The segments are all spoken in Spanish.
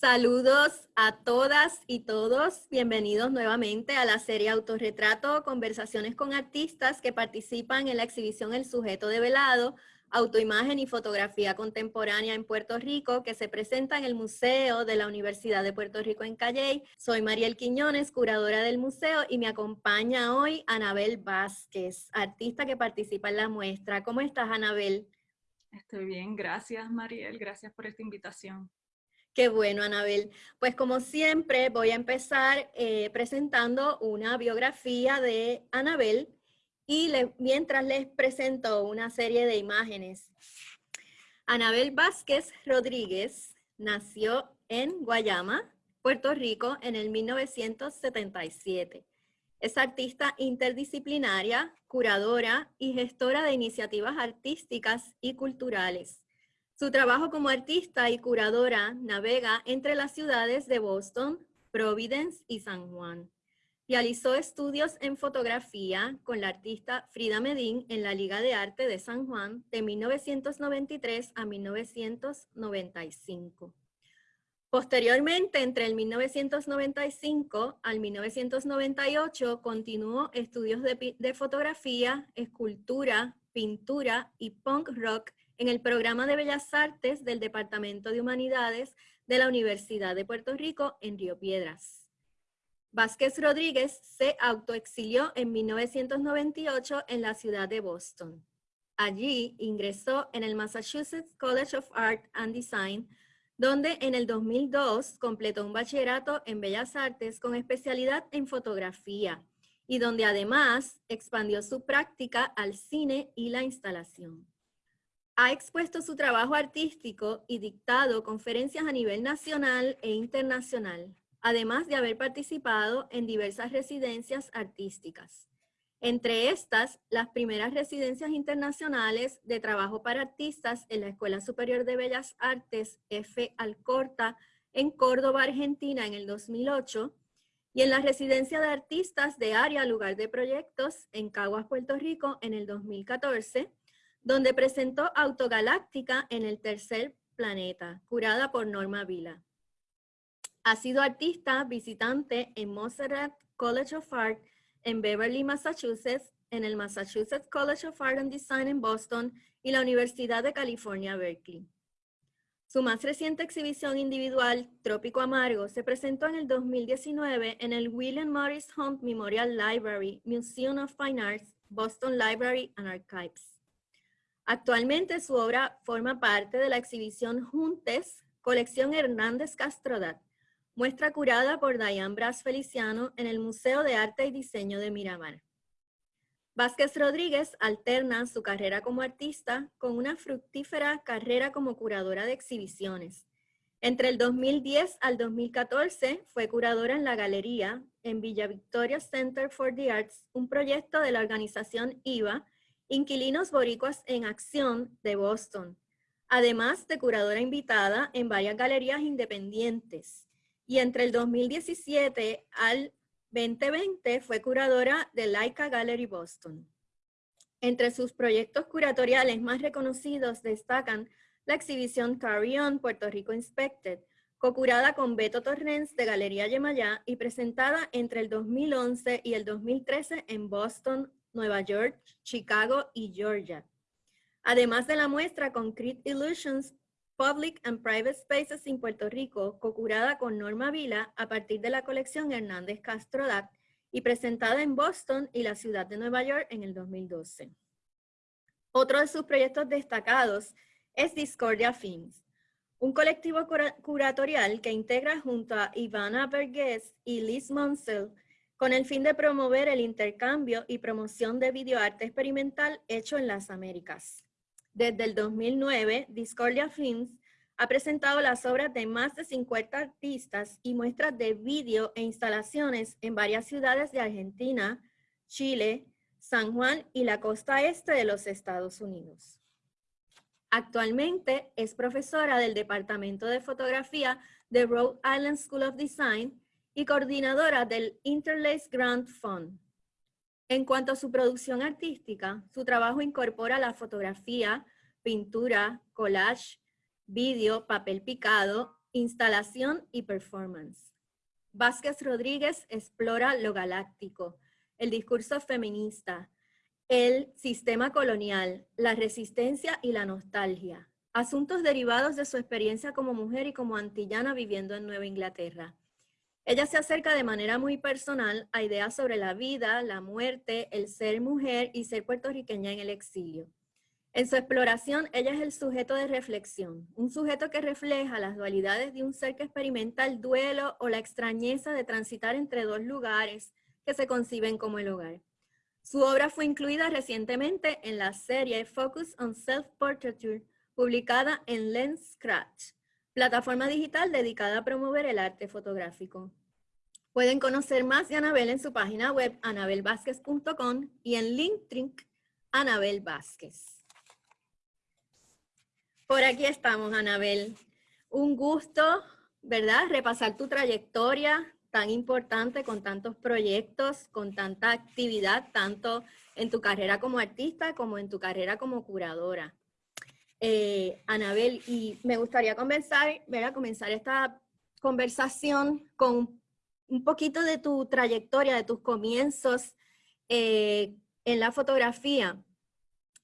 Saludos a todas y todos. Bienvenidos nuevamente a la serie Autorretrato, conversaciones con artistas que participan en la exhibición El Sujeto de Velado, Autoimagen y Fotografía Contemporánea en Puerto Rico, que se presenta en el Museo de la Universidad de Puerto Rico en Calley. Soy Mariel Quiñones, curadora del museo, y me acompaña hoy Anabel Vázquez, artista que participa en la muestra. ¿Cómo estás, Anabel? Estoy bien, gracias Mariel, gracias por esta invitación. Qué bueno, Anabel. Pues como siempre, voy a empezar eh, presentando una biografía de Anabel y mientras les presento una serie de imágenes. Anabel Vázquez Rodríguez nació en Guayama, Puerto Rico, en el 1977. Es artista interdisciplinaria, curadora y gestora de iniciativas artísticas y culturales. Su trabajo como artista y curadora navega entre las ciudades de Boston, Providence y San Juan. Realizó estudios en fotografía con la artista Frida Medín en la Liga de Arte de San Juan de 1993 a 1995. Posteriormente, entre el 1995 al 1998, continuó estudios de, de fotografía, escultura, pintura y punk rock en el programa de Bellas Artes del Departamento de Humanidades de la Universidad de Puerto Rico en Río Piedras. Vázquez Rodríguez se autoexilió en 1998 en la ciudad de Boston. Allí ingresó en el Massachusetts College of Art and Design, donde en el 2002 completó un bachillerato en Bellas Artes con especialidad en fotografía y donde además expandió su práctica al cine y la instalación. Ha expuesto su trabajo artístico y dictado conferencias a nivel nacional e internacional, además de haber participado en diversas residencias artísticas. Entre estas, las primeras residencias internacionales de trabajo para artistas en la Escuela Superior de Bellas Artes F. Alcorta en Córdoba, Argentina en el 2008, y en la residencia de artistas de área lugar de proyectos en Caguas, Puerto Rico en el 2014, donde presentó Autogaláctica en el tercer planeta, curada por Norma Vila. Ha sido artista visitante en Montserrat College of Art en Beverly, Massachusetts, en el Massachusetts College of Art and Design en Boston y la Universidad de California, Berkeley. Su más reciente exhibición individual, Trópico Amargo, se presentó en el 2019 en el William Morris Hunt Memorial Library, Museum of Fine Arts, Boston Library and Archives. Actualmente su obra forma parte de la exhibición Juntes, colección Hernández Castrodat, muestra curada por Diane Bras Feliciano en el Museo de Arte y Diseño de Miramar. Vázquez Rodríguez alterna su carrera como artista con una fructífera carrera como curadora de exhibiciones. Entre el 2010 al 2014 fue curadora en la Galería en Villa Victoria Center for the Arts, un proyecto de la organización IVA Inquilinos Boricuas en Acción de Boston, además de curadora invitada en varias galerías independientes. Y entre el 2017 al 2020 fue curadora de Laika Gallery Boston. Entre sus proyectos curatoriales más reconocidos destacan la exhibición Carry On Puerto Rico Inspected, co-curada con Beto Torrens de Galería Yemayá y presentada entre el 2011 y el 2013 en Boston, Nueva York, Chicago y Georgia. Además de la muestra Concrete Illusions Public and Private Spaces en Puerto Rico, co-curada con Norma Vila a partir de la colección Hernández Castrodat y presentada en Boston y la ciudad de Nueva York en el 2012. Otro de sus proyectos destacados es Discordia Films, un colectivo curatorial que integra junto a Ivana Vergés y Liz Monsell con el fin de promover el intercambio y promoción de videoarte experimental hecho en las Américas. Desde el 2009, Discordia Films ha presentado las obras de más de 50 artistas y muestras de vídeo e instalaciones en varias ciudades de Argentina, Chile, San Juan y la costa este de los Estados Unidos. Actualmente es profesora del Departamento de Fotografía de Rhode Island School of Design y coordinadora del Interlace Grant Fund. En cuanto a su producción artística, su trabajo incorpora la fotografía, pintura, collage, vídeo, papel picado, instalación y performance. Vázquez Rodríguez explora lo galáctico, el discurso feminista, el sistema colonial, la resistencia y la nostalgia, asuntos derivados de su experiencia como mujer y como antillana viviendo en Nueva Inglaterra. Ella se acerca de manera muy personal a ideas sobre la vida, la muerte, el ser mujer y ser puertorriqueña en el exilio. En su exploración, ella es el sujeto de reflexión, un sujeto que refleja las dualidades de un ser que experimenta el duelo o la extrañeza de transitar entre dos lugares que se conciben como el hogar. Su obra fue incluida recientemente en la serie Focus on Self-Portraiture, publicada en Lens Scratch, plataforma digital dedicada a promover el arte fotográfico. Pueden conocer más de Anabel en su página web anabelvásquez.com y en Linktree Anabel Vázquez. Por aquí estamos, Anabel. Un gusto, ¿verdad? Repasar tu trayectoria tan importante con tantos proyectos, con tanta actividad, tanto en tu carrera como artista como en tu carrera como curadora eh, Anabel, y me gustaría comenzar, comenzar esta conversación con un poquito de tu trayectoria, de tus comienzos eh, en la fotografía.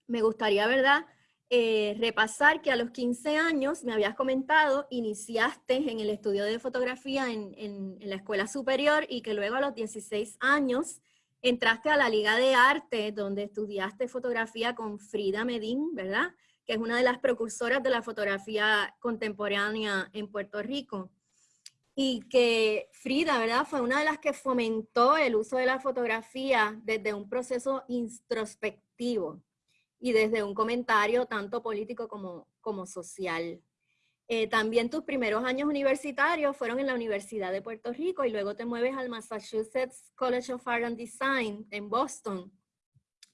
Me gustaría, ¿verdad?, eh, repasar que a los 15 años, me habías comentado, iniciaste en el estudio de fotografía en, en, la escuela superior y que luego a los 16 años entraste a la Liga de Arte, donde estudiaste fotografía con Frida Medín, ¿verdad?, que es una de las precursoras de la fotografía contemporánea en Puerto Rico. Y que Frida, ¿verdad? Fue una de las que fomentó el uso de la fotografía desde un proceso introspectivo y desde un comentario tanto político como, como social. Eh, también tus primeros años universitarios fueron en la Universidad de Puerto Rico y luego te mueves al Massachusetts College of Art and Design en Boston.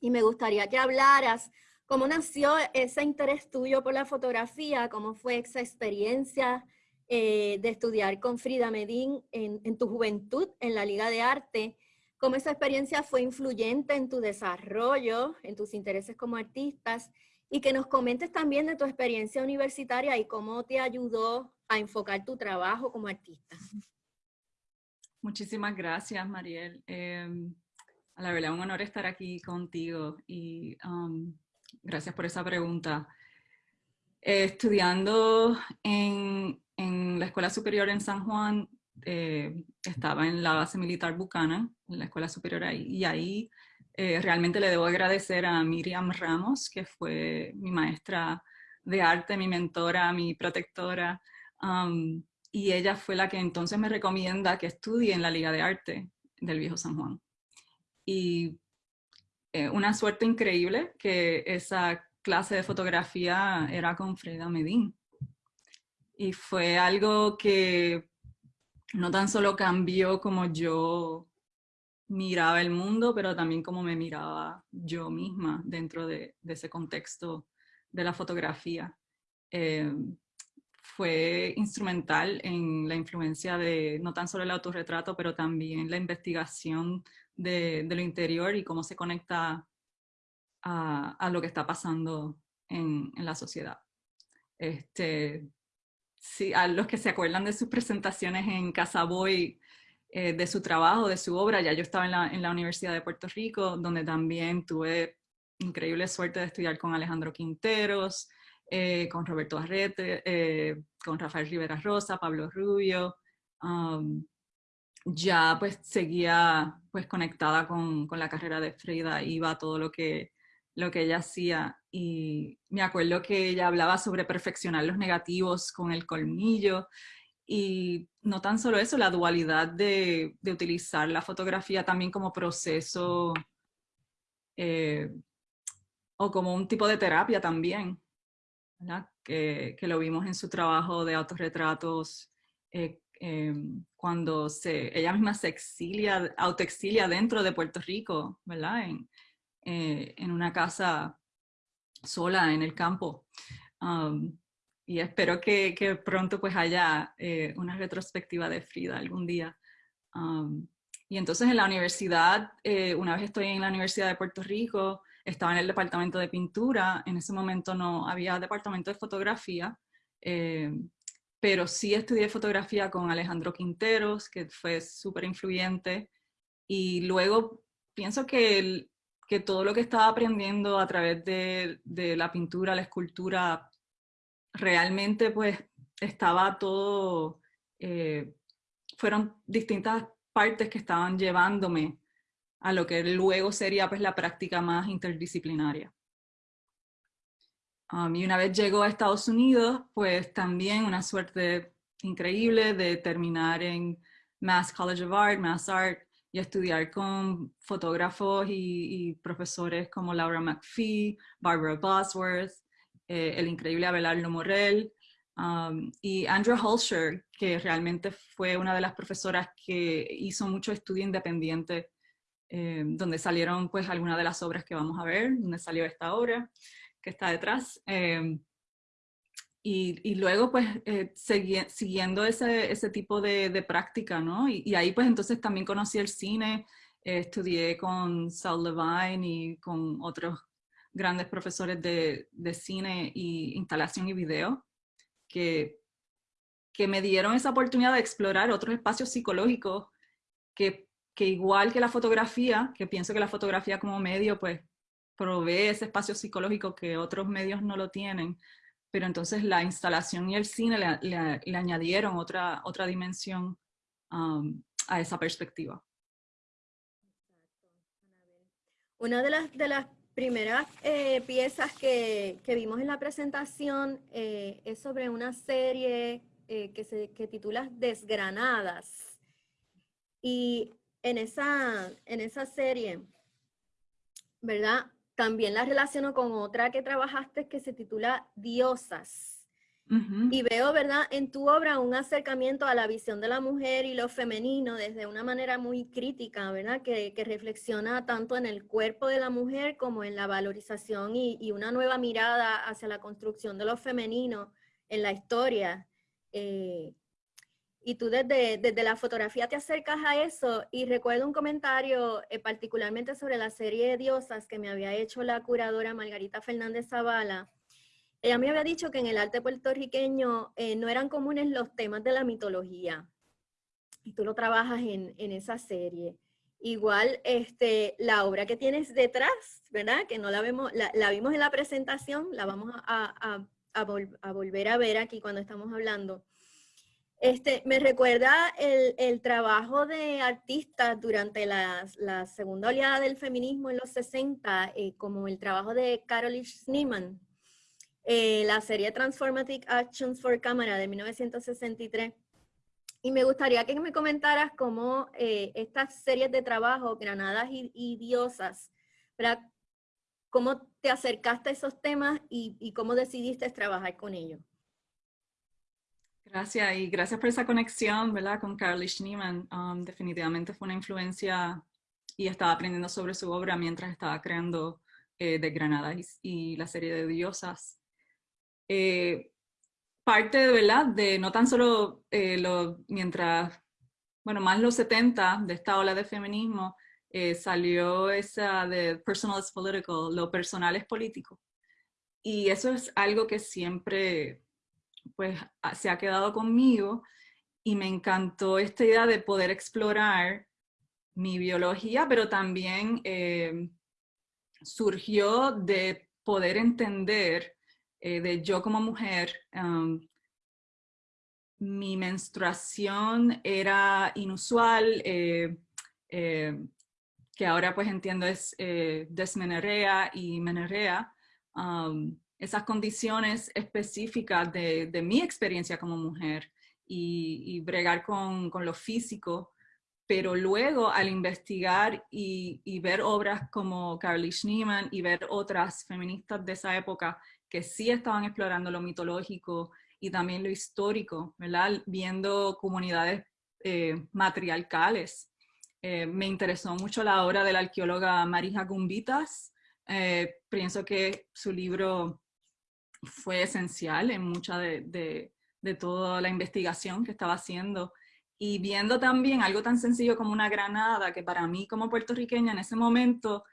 Y me gustaría que hablaras ¿Cómo nació ese interés tuyo por la fotografía? ¿Cómo fue esa experiencia eh, de estudiar con Frida Medín en, tu juventud en la Liga de Arte? ¿Cómo esa experiencia fue influyente en tu desarrollo, en tus intereses como artistas? Y que nos comentes también de tu experiencia universitaria y cómo te ayudó a enfocar tu trabajo como artista. Muchísimas gracias, Mariel. Eh, la verdad, un honor estar aquí contigo y um, Gracias por esa pregunta. Estudiando en, en, la Escuela Superior en San Juan, eh, estaba en la base militar Buchanan, en la Escuela Superior ahí, y ahí eh, realmente le debo agradecer a Miriam Ramos, que fue mi maestra de arte, mi mentora, mi protectora, um, y ella fue la que entonces me recomienda que estudie en la Liga de Arte del Viejo San Juan. Y eh, una suerte increíble que esa clase de fotografía era con Freda Medín. Y fue algo que no tan solo cambió como yo miraba el mundo, pero también como me miraba yo misma dentro de, ese contexto de la fotografía. Eh, fue instrumental en la influencia de no tan solo el autorretrato, pero también la investigación de, lo interior y cómo se conecta a, lo que está pasando en, la sociedad. Este, sí, a los que se acuerdan de sus presentaciones en Casa Boy, eh, de su trabajo, de su obra, ya yo estaba en la, en la Universidad de Puerto Rico, donde también tuve increíble suerte de estudiar con Alejandro Quinteros, eh, con Roberto Arrete, eh, con Rafael Rivera Rosa, Pablo Rubio, ya pues seguía pues conectada con, con, la carrera de Frida, iba todo lo que, lo que ella hacía y me acuerdo que ella hablaba sobre perfeccionar los negativos con el colmillo y no tan solo eso, la dualidad de, de utilizar la fotografía también como proceso eh, o como un tipo de terapia también, que, que, lo vimos en su trabajo de autorretratos eh, Em, cuando se, ella misma se exilia, autoexilia dentro de Puerto Rico, ¿verdad? En, eh, en una casa sola en el campo. y espero que, pronto pues haya eh, una retrospectiva de Frida algún día. y entonces en la universidad, eh, una vez estoy en la Universidad de Puerto Rico, estaba en el departamento de pintura, en ese momento no había departamento de fotografía, pero sí estudié fotografía con Alejandro Quinteros, que fue súper influyente, y luego pienso que, que todo lo que estaba aprendiendo a través de, la pintura, la escultura, realmente pues estaba todo, eh, fueron distintas partes que estaban llevándome a lo que luego sería pues la práctica más interdisciplinaria. Um, y una vez llegó a Estados Unidos, pues también una suerte increíble de terminar en Mass College of Art, Mass Art, y estudiar con fotógrafos y, profesores como Laura McPhee, Barbara Bosworth, eh, el increíble Abelardo Morel, um, y Andrew Holscher, que realmente fue una de las profesoras que hizo mucho estudio independiente, eh, donde salieron pues algunas de las obras que vamos a ver, donde salió esta obra que está detrás. Eh, y, luego pues eh, siguiendo ese, ese, tipo de, de práctica, ¿no? Y, ahí pues entonces también conocí el cine, eh, estudié con Saul Levine y con otros grandes profesores de, de, cine y instalación y video que, que me dieron esa oportunidad de explorar otros espacios psicológicos que, que igual que la fotografía, que pienso que la fotografía como medio pues provee ese espacio psicológico que otros medios no lo tienen, pero entonces la instalación y el cine le, añadieron otra, otra dimensión um, a esa perspectiva. Una de las, de las primeras eh, piezas que, que, vimos en la presentación eh, es sobre una serie eh, que se que titula Desgranadas. Y en esa, en esa serie, ¿verdad? También la relaciono con otra que trabajaste que se titula Diosas. Y veo, ¿verdad?, en tu obra un acercamiento a la visión de la mujer y lo femenino desde una manera muy crítica, ¿verdad?, que, reflexiona tanto en el cuerpo de la mujer como en la valorización y, una nueva mirada hacia la construcción de lo femenino en la historia. Eh, y tú desde, desde la fotografía te acercas a eso y recuerdo un comentario eh, particularmente sobre la serie de diosas que me había hecho la curadora Margarita Fernández Zavala. Ella me había dicho que en el arte puertorriqueño eh, no eran comunes los temas de la mitología. Y tú lo trabajas en, en esa serie. Igual este, la obra que tienes detrás, ¿verdad? Que no la vemos, la, la vimos en la presentación, la vamos a, a, a, a volver a ver aquí cuando estamos hablando este, me recuerda el, trabajo de artistas durante la, segunda oleada del feminismo en los 60, eh, como el trabajo de Caroline Schneemann, eh, la serie Transformative Actions for Camera de 1963. Y me gustaría que me comentaras cómo eh, estas series de trabajo, Granadas y, Diosas, cómo te acercaste a esos temas y, y cómo decidiste trabajar con ellos. Gracias y gracias por esa conexión, ¿verdad? Con Carly Schneemann. Um, definitivamente fue una influencia y estaba aprendiendo sobre su obra mientras estaba creando eh, de Granada y, la serie de Diosas. Eh, parte, ¿verdad? De no tan solo eh, lo, mientras, bueno, más los 70 de esta ola de feminismo, salió esa de personal is political, lo personal es político. Y eso es algo que siempre pues se ha quedado conmigo y me encantó esta idea de poder explorar mi biología, pero también eh, surgió de poder entender eh, de yo como mujer, um, mi menstruación era inusual, eh, que ahora pues entiendo es desmenorrea y menorrea, um, esas condiciones específicas de, mi experiencia como mujer y, bregar con, lo físico, pero luego al investigar y, ver obras como Carly Schneemann y ver otras feministas de esa época que sí estaban explorando lo mitológico y también lo histórico, ¿verdad? viendo comunidades eh, matriarcales. Eh, me interesó mucho la obra de la arqueóloga Marija Gumbitas. Eh, pienso que su libro fue esencial en mucha de, toda la investigación que estaba haciendo. Y viendo también algo tan sencillo como una granada, que para mí como puertorriqueña en ese momento,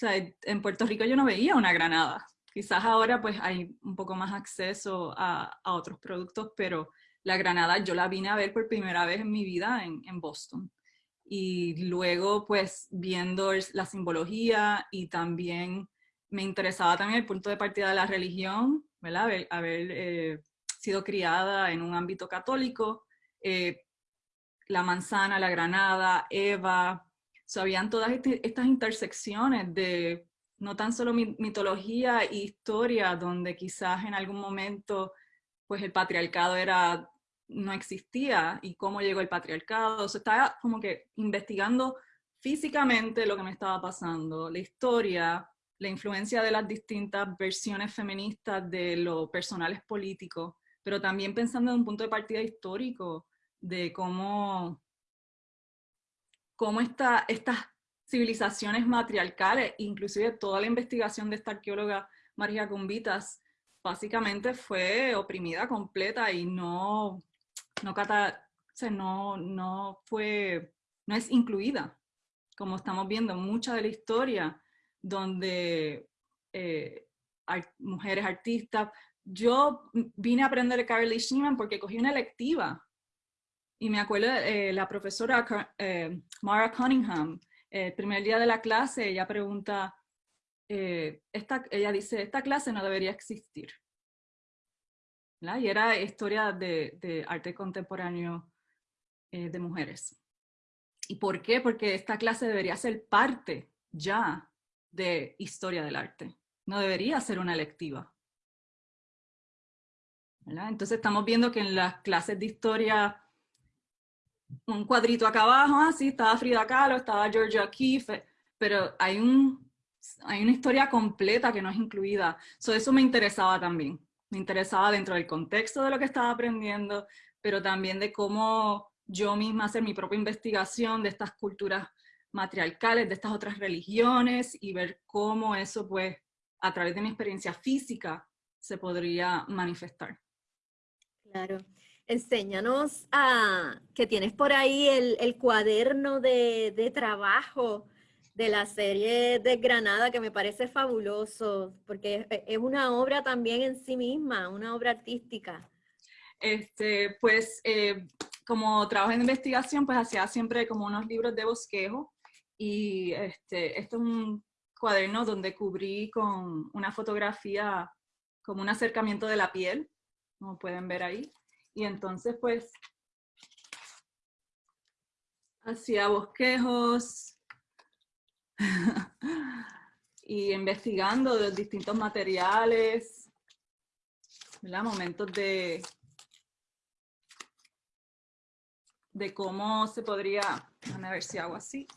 en Puerto Rico yo no veía una granada. Quizás ahora pues hay un poco más acceso a, otros productos, pero la Granada yo la vine a ver por primera vez en mi vida en, en Boston. Y luego, pues, viendo la simbología y también me interesaba también el punto de partida de la religión, ¿verdad? Haber, eh, sido criada en un ámbito católico, eh, la manzana, la granada, Eva, habían todas este, estas intersecciones de no tan solo mitología e historia, donde quizás en algún momento pues el patriarcado era, no existía y cómo llegó el patriarcado. O estaba como que investigando físicamente lo que me estaba pasando, la historia, la influencia de las distintas versiones feministas de lo personal es político, pero también pensando en un punto de partida histórico de cómo, cómo esta, estas civilizaciones matriarcales, inclusive toda la investigación de esta arqueóloga María Convitas, básicamente fue oprimida completa y no, no, cata, no, no fue, no es incluida, como estamos viendo mucha de la historia donde eh, hay mujeres artistas. Yo vine a aprender de Carly Schneeman porque cogí una electiva y me acuerdo eh, la profesora eh, Mara Cunningham, el primer día de la clase, ella pregunta, esta, ella dice, esta clase no debería existir. Y era historia de, de arte contemporáneo de mujeres. ¿Y por qué? Porque esta clase debería ser parte ya de historia del arte. No debería ser una electiva. Entonces estamos viendo que en las clases de historia, un cuadrito acá abajo, así, ah, estaba Frida Kahlo, estaba Georgia O'Keeffe, pero hay, un, hay una historia completa que no es incluida. So, eso me interesaba también. Me interesaba dentro del contexto de lo que estaba aprendiendo, pero también de cómo yo misma hacer mi propia investigación de estas culturas matriarcales de estas otras religiones y ver cómo eso, pues, a través de mi experiencia física, se podría manifestar. Claro. Enséñanos a, que tienes por ahí el, cuaderno de, de, trabajo de la serie de Granada, que me parece fabuloso, porque es, una obra también en sí misma, una obra artística. Este, pues, eh, como trabajo en investigación, pues hacía siempre como unos libros de bosquejo, y este, esto es un cuaderno donde cubrí con una fotografía como un acercamiento de la piel, como pueden ver ahí. Y entonces pues hacía bosquejos y investigando los distintos materiales, momentos de, de cómo se podría, a ver si hago así.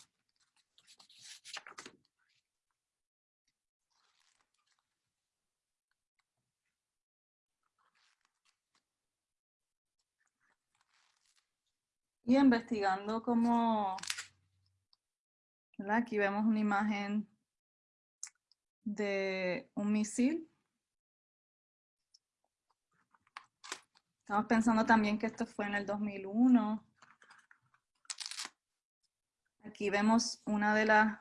Y investigando cómo, aquí vemos una imagen de un misil. Estamos pensando también que esto fue en el 2001. Aquí vemos una de las,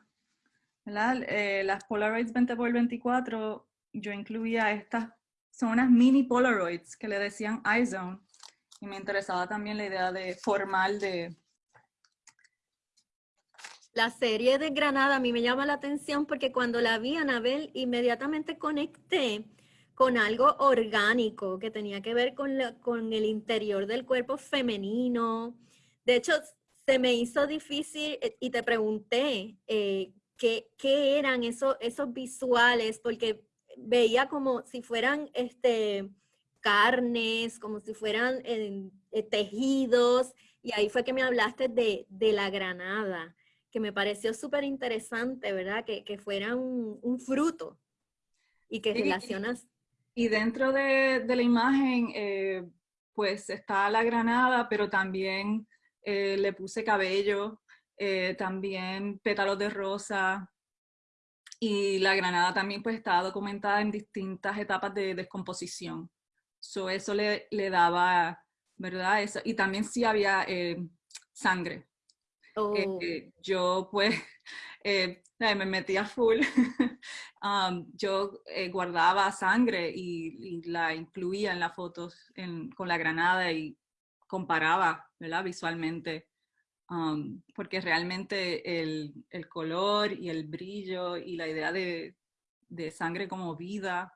eh, las Polaroids 20 x 24. Yo incluía estas, son unas mini Polaroids que le decían iZone y me interesaba también la idea de formal de... La serie de Granada a mí me llama la atención porque cuando la vi, Anabel, inmediatamente conecté con algo orgánico que tenía que ver con, con el interior del cuerpo femenino. De hecho, se me hizo difícil eh, y te pregunté eh, qué, qué, eran esos, esos visuales, porque veía como si fueran este, carnes, como si fueran eh, tejidos, y ahí fue que me hablaste de, la granada, que me pareció súper interesante, ¿verdad? Que, que fuera un, fruto y que relacionas. Y dentro de, la imagen, eh, pues está la granada, pero también eh, le puse cabello, también pétalos de rosa, y la granada también pues está documentada en distintas etapas de descomposición. So, eso le, le, daba, ¿verdad? Eso. Y también sí había eh, sangre. Oh. Eh, yo pues eh, me metía full. um, yo guardaba sangre y, la incluía en las fotos con la granada y comparaba, ¿verdad? Visualmente, um, porque realmente el, el, color y el brillo y la idea de, de sangre como vida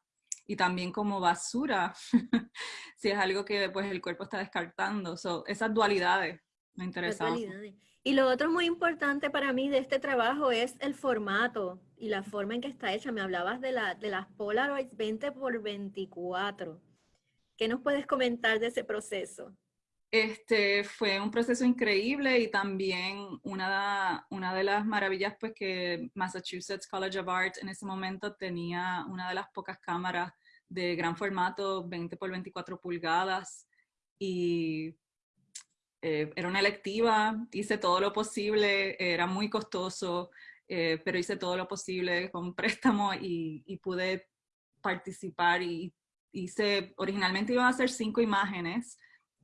y también como basura, si es algo que pues el cuerpo está descartando. So, esas dualidades me interesaban. Y lo otro muy importante para mí de este trabajo es el formato y la forma en que está hecha. Me hablabas de, la, de las Polaroids 20 por 24. ¿Qué nos puedes comentar de ese proceso? Este, fue un proceso increíble y también una, de las maravillas pues que Massachusetts College of Art en ese momento tenía una de las pocas cámaras de gran formato, 20 por 24 pulgadas y eh, era una electiva, hice todo lo posible, era muy costoso, eh, pero hice todo lo posible con préstamo y, y pude participar y hice, originalmente iban a hacer cinco imágenes,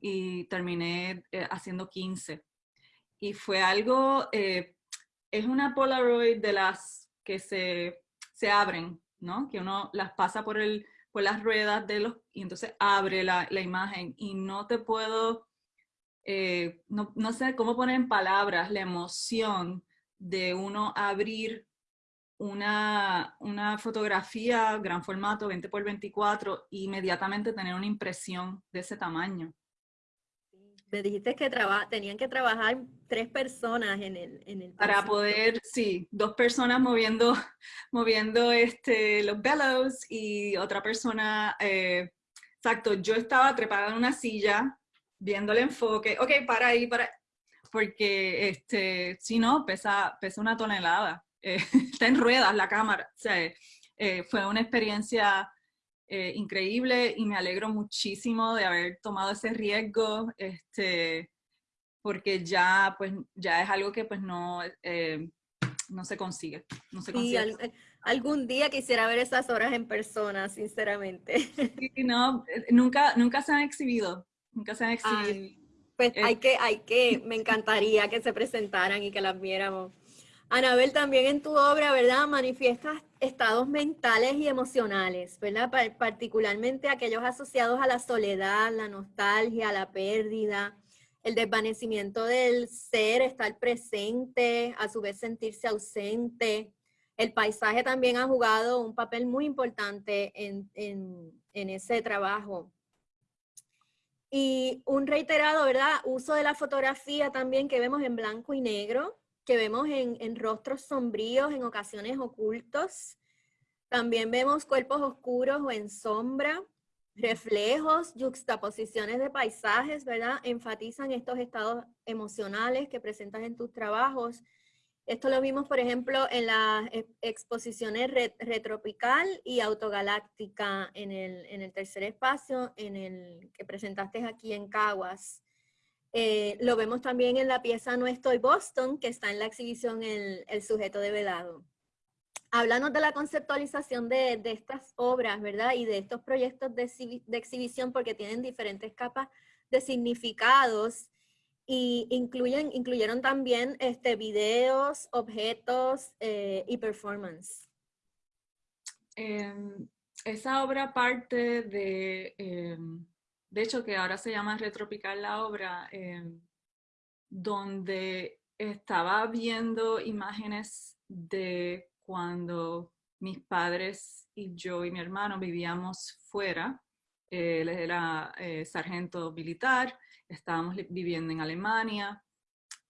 y terminé eh, haciendo 15. Y fue algo, eh, es una Polaroid de las que se, se, abren, ¿no? Que uno las pasa por, el, por las ruedas de los, y entonces abre la, la imagen y no te puedo, eh, no, no, sé cómo poner en palabras la emoción de uno abrir una, una fotografía gran formato 20 por 24 e inmediatamente tener una impresión de ese tamaño me dijiste que tenían que trabajar tres personas en el, en el Para poder, sí, dos personas moviendo, moviendo este, los bellows y otra persona, eh, exacto, yo estaba trepada en una silla, viendo el enfoque, ok, para ahí, para porque este, si no, pesa, pesa una tonelada, eh, está en ruedas la cámara, o sea, eh, fue una experiencia eh, increíble y me alegro muchísimo de haber tomado ese riesgo, este, porque ya, pues, ya es algo que pues no, eh, no se consigue. No se consigue. Eh, algún día quisiera ver esas horas en persona, sinceramente. Sí, no, nunca, nunca se han exhibido, nunca se han exhibido. pues hay que, hay que, me encantaría que se presentaran y que las viéramos. Anabel, también en tu obra, ¿verdad? Manifiestas estados mentales y emocionales, ¿verdad? particularmente aquellos asociados a la soledad, la nostalgia, la pérdida, el desvanecimiento del ser, estar presente, a su vez sentirse ausente. El paisaje también ha jugado un papel muy importante en, en ese trabajo. Y un reiterado, ¿verdad? Uso de la fotografía también que vemos en blanco y negro, que vemos en, rostros sombríos, en ocasiones ocultos. También vemos cuerpos oscuros o en sombra, reflejos, juxtaposiciones de paisajes, ¿verdad? Enfatizan estos estados emocionales que presentas en tus trabajos. Esto lo vimos, por ejemplo, en las exposiciones Retropical y Autogaláctica en el, en el tercer espacio, en el que presentaste aquí en Caguas. Eh, lo vemos también en la pieza No estoy Boston, que está en la exhibición El, sujeto de velado. Háblanos de la conceptualización de, estas obras, ¿verdad? Y de estos proyectos de, exhibición porque tienen diferentes capas de significados y incluyen, incluyeron también este, videos, objetos eh, y performance. Em, esa obra parte de em, de hecho que ahora se llama Retropical la obra, eh, donde estaba viendo imágenes de cuando mis padres y yo y mi hermano vivíamos fuera. él era eh, sargento militar, estábamos viviendo en Alemania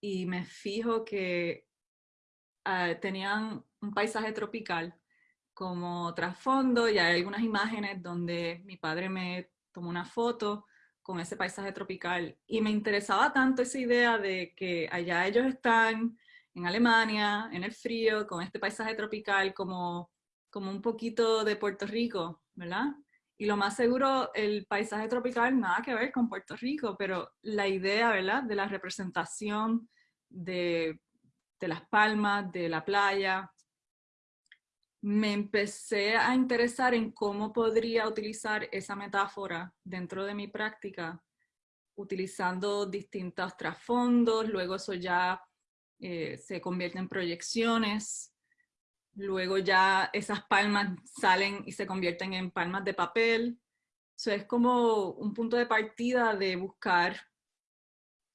y me fijo que ah, tenían un paisaje tropical como trasfondo y hay algunas imágenes donde mi padre me tomó una foto con ese paisaje tropical y me interesaba tanto esa idea de que allá ellos están en Alemania, en el frío, con este paisaje tropical como, como un poquito de Puerto Rico, ¿verdad? Y lo más seguro, el paisaje tropical nada que ver con Puerto Rico, pero la idea, ¿verdad? De la representación de, de las palmas, de la playa, me empecé a interesar en cómo podría utilizar esa metáfora dentro de mi práctica, utilizando distintos trasfondos, luego eso ya eh, se convierte en proyecciones, luego ya esas palmas salen y se convierten en palmas de papel. Eso es como un punto de partida de buscar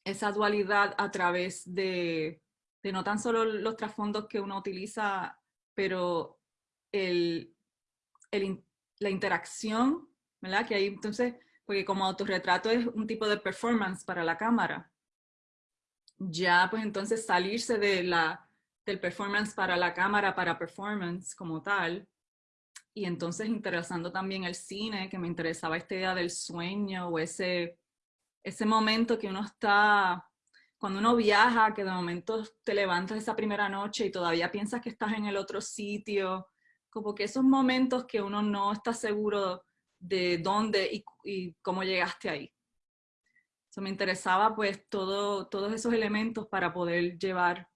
esa dualidad a través de, no tan solo los trasfondos que uno utiliza, pero el, la interacción, ¿verdad? Que hay entonces, porque como autorretrato es un tipo de performance para la cámara, ya pues entonces salirse de la, del performance para la cámara, para performance como tal, y entonces interesando también el cine, que me interesaba esta idea del sueño o ese, ese momento que uno está, cuando uno viaja, que de momento te levantas esa primera noche y todavía piensas que estás en el otro sitio, como que esos momentos que uno no está seguro de dónde y, y cómo llegaste ahí. Eso me interesaba pues todo, todos esos elementos para poder llevar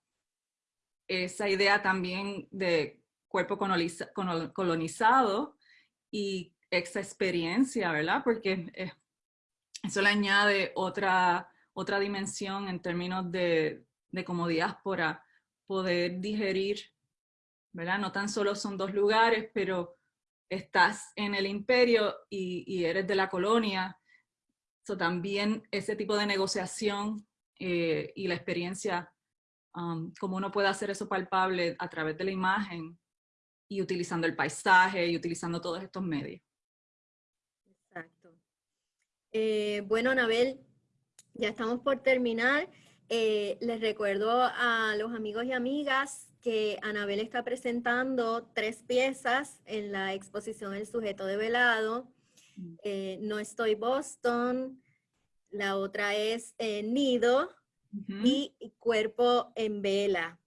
esa idea también de cuerpo colonizado y esa experiencia, ¿verdad? Porque eso le añade otra, otra dimensión en términos de, de como diáspora, poder digerir, ¿verdad? No tan solo son dos lugares, pero estás en el imperio y, eres de la colonia. So, también ese tipo de negociación eh, y la experiencia, um, como uno puede hacer eso palpable a través de la imagen y utilizando el paisaje y utilizando todos estos medios. Exacto. Eh, bueno, Anabel, ya estamos por terminar. Eh, les recuerdo a los amigos y amigas que Anabel está presentando tres piezas en la exposición El sujeto de velado. Mm. Eh, no estoy Boston, la otra es eh, Nido y Cuerpo en Vela.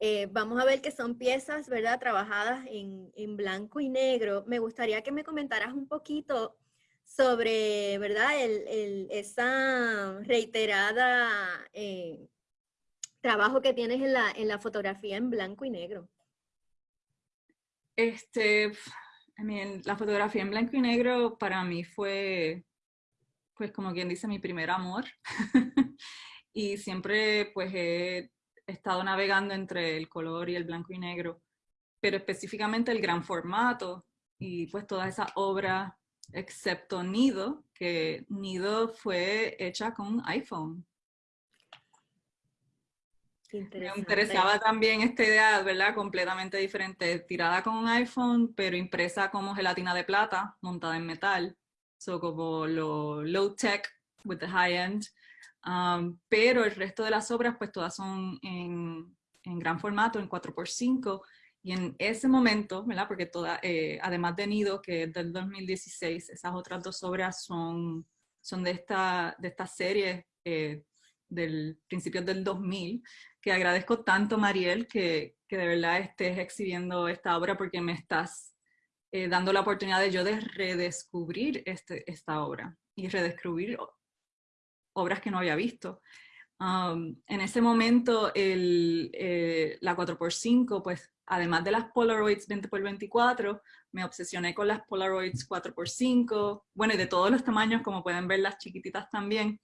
Eh, vamos a ver que son piezas, ¿verdad? Trabajadas en, blanco y negro. Me gustaría que me comentaras un poquito sobre, ¿verdad? esa reiterada trabajo que tienes en la, en la fotografía en blanco y negro? Este, la fotografía en blanco y negro para mí fue, pues como quien dice, mi primer amor. y siempre pues he estado navegando entre el color y el blanco y negro, pero específicamente el gran formato y pues toda esa obra, excepto Nido, que Nido fue hecha con iPhone. Me interesaba también esta idea, ¿verdad? Completamente diferente, tirada con un iPhone, pero impresa como gelatina de plata, montada en metal. So como lo low tech with the high end. Um, pero el resto de las obras, pues todas son en, en gran formato, en 4x5. Y en ese momento, ¿verdad? Porque toda, eh, además de Nido, que es del 2016, esas otras dos obras son, son de, esta, de esta serie eh, del principio del 2000, que agradezco tanto, Mariel, que, que de verdad estés exhibiendo esta obra porque me estás eh, dando la oportunidad de yo de redescubrir este, esta obra y redescubrir obras que no había visto. Um, en ese momento, el, eh, la 4x5, pues además de las Polaroids 20x24, me obsesioné con las Polaroids 4x5, bueno, y de todos los tamaños, como pueden ver las chiquititas también,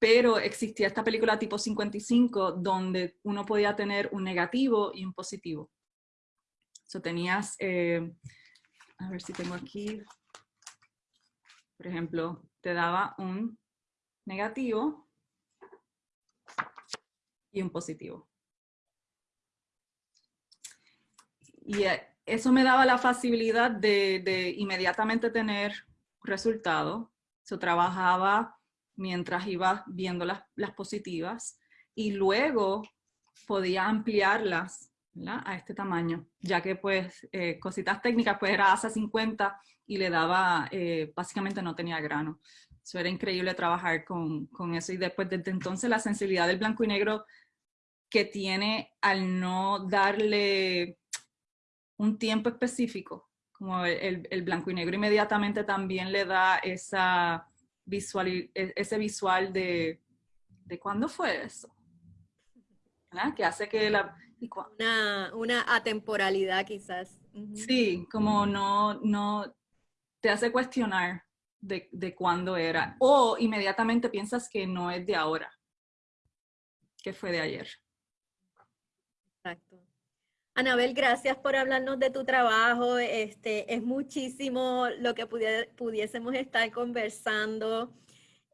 pero existía esta película tipo 55 donde uno podía tener un negativo y un positivo. So tenías, eh, a ver si tengo aquí, por ejemplo, te daba un negativo y un positivo. Y eh, eso me daba la facilidad de, inmediatamente tener resultado. Yo trabajaba mientras iba viendo las, las positivas y luego podía ampliarlas a este tamaño, ya que pues eh, cositas técnicas pues era ASA 50 y le daba, eh, básicamente no tenía grano. Eso era increíble trabajar con, con, eso y después desde entonces la sensibilidad del blanco y negro que tiene al no darle un tiempo específico, como el, el blanco y negro inmediatamente también le da esa visual, e, ese visual de, de cuándo fue eso. Que hace que la... Una, una atemporalidad quizás. Sí, como no, no te hace cuestionar de, de cuándo era. O inmediatamente piensas que no es de ahora, que fue de ayer. Exacto. Anabel, gracias por hablarnos de tu trabajo. Este, es muchísimo lo que pudiésemos estar conversando.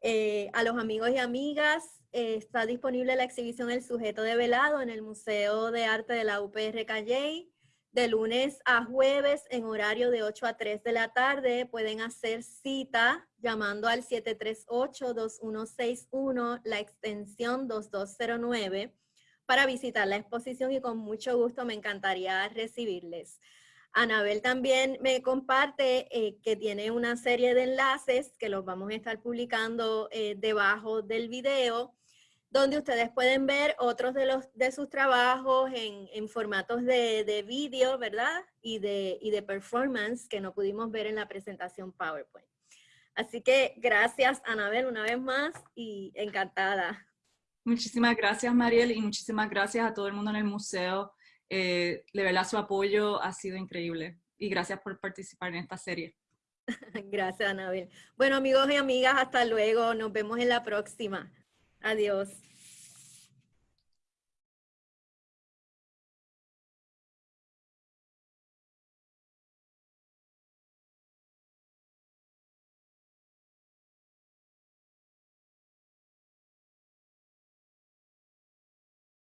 Eh, a los amigos y amigas, eh, está disponible la exhibición El sujeto de velado en el Museo de Arte de la UPR Calley. De lunes a jueves en horario de 8 a 3 de la tarde pueden hacer cita llamando al 738-2161, la extensión 2209 para visitar la exposición y con mucho gusto me encantaría recibirles. Anabel también me comparte eh, que tiene una serie de enlaces que los vamos a estar publicando eh, debajo del video, donde ustedes pueden ver otros de, los, de sus trabajos en, formatos de, de vídeo, ¿verdad? Y de, y de performance que no pudimos ver en la presentación PowerPoint. Así que gracias, Anabel, una vez más y encantada. Muchísimas gracias, Mariel, y muchísimas gracias a todo el mundo en el museo. Eh, de verdad, su apoyo ha sido increíble. Y gracias por participar en esta serie. gracias, Anabel. Bueno, amigos y amigas, hasta luego. Nos vemos en la próxima. Adiós.